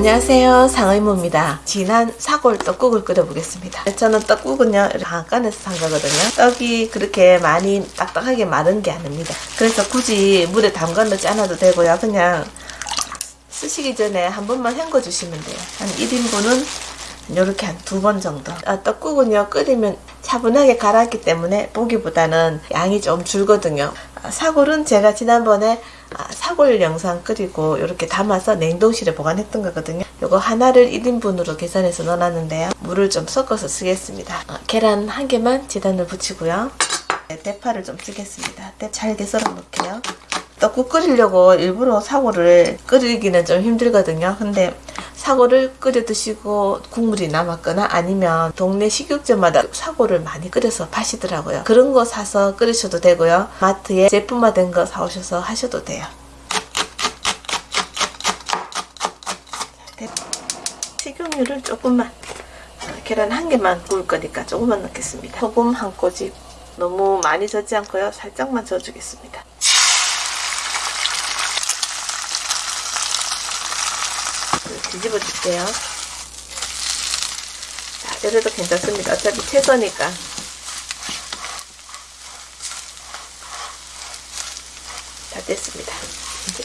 안녕하세요. 상의모입니다. 진한 사골 떡국을 끓여보겠습니다. 저는 떡국은요 강간에서 산 거거든요. 떡이 그렇게 많이 딱딱하게 마른 게 아닙니다. 그래서 굳이 물에 담가 넣지 않아도 되고요. 그냥 쓰시기 전에 한 번만 헹궈 주시면 돼요. 한 1인분은 이렇게 한 두 번 정도. 아, 떡국은요 끓이면 차분하게 갈았기 때문에 보기보다는 양이 좀 줄거든요. 아, 사골은 제가 지난번에 아, 사골 영상 끓이고 이렇게 담아서 냉동실에 보관했던 거거든요. 이거 하나를 1인분으로 계산해서 넣어놨는데요. 물을 좀 섞어서 쓰겠습니다. 아, 계란 한 개만 재단을 붙이고요. 네, 대파를 좀 쓰겠습니다. 잘게 썰어 놓을게요. 떡국 끓이려고 일부러 사골을 끓이기는 좀 힘들거든요. 근데 사골을 끓여 드시고 국물이 남았거나 아니면 동네 식육점마다 사골을 많이 끓여서 파시더라고요. 그런 거 사서 끓이셔도 되고요. 마트에 제품화된 거 사오셔서 하셔도 돼요. 식용유를 조금만 계란 한 개만 구울 거니까 조금만 넣겠습니다. 소금 한 꼬집 너무 많이 젓지 않고요. 살짝만 져주겠습니다. 뒤집어 줄게요. 자, 이래도 괜찮습니다. 어차피 채소니까. 다 됐습니다. 이제.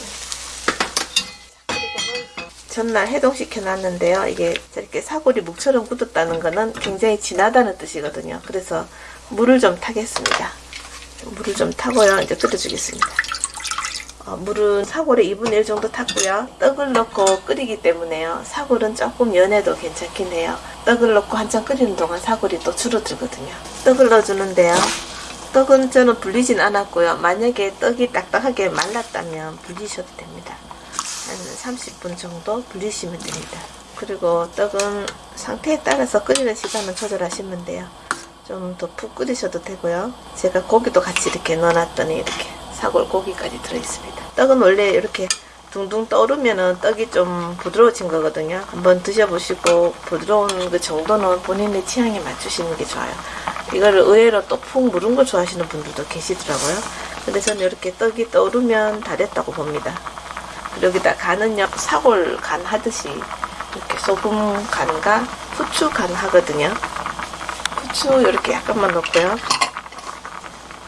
전날 해동시켜 놨는데요. 이게 저렇게 사골이 묵처럼 굳었다는 거는 굉장히 진하다는 뜻이거든요. 그래서 물을 좀 타겠습니다. 물을 좀 타고요. 이제 끓여주겠습니다. 어, 물은 사골의 2분의 1 정도 탔고요. 떡을 넣고 끓이기 때문에요. 사골은 조금 연해도 괜찮긴 해요. 떡을 넣고 한참 끓이는 동안 사골이 또 줄어들거든요. 떡을 넣어주는데요. 떡은 저는 불리진 않았고요. 만약에 떡이 딱딱하게 말랐다면 불리셔도 됩니다. 한 30분 정도 불리시면 됩니다. 그리고 떡은 상태에 따라서 끓이는 시간은 조절하시면 돼요. 좀 더 푹 끓이셔도 되고요. 제가 고기도 같이 이렇게 넣어놨더니 이렇게 사골 고기까지 들어있습니다. 떡은 원래 이렇게 둥둥 떠오르면 떡이 좀 부드러워진 거거든요. 한번 드셔보시고 부드러운 그 정도는 본인의 취향에 맞추시는 게 좋아요. 이거를 의외로 또푹 무른 걸 좋아하시는 분들도 계시더라고요. 근데 저는 이렇게 떡이 떠오르면 다 됐다고 봅니다. 여기다 간은요 사골 간 하듯이 이렇게 소금 간과 후추 간 하거든요. 후추 이렇게 약간만 넣고요.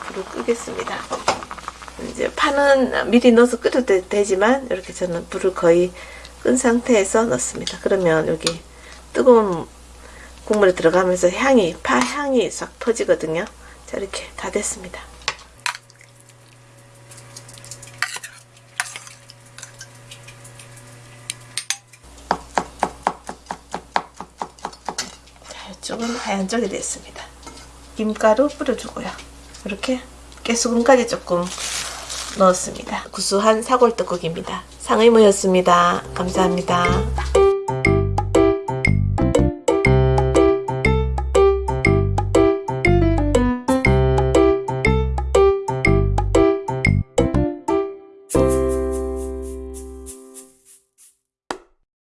불을 끄겠습니다. 이제 파는 미리 넣어서 끓여도 되지만 이렇게 저는 불을 거의 끈 상태에서 넣습니다. 그러면 여기 뜨거운 국물에 들어가면서 향이 파 향이 싹 퍼지거든요. 자 이렇게 다 됐습니다. 자 이쪽은 하얀 쪽이 됐습니다. 김가루 뿌려주고요. 이렇게 깨소금까지 조금 넣었습니다. 구수한 사골떡국입니다. 상의모였습니다. 감사합니다.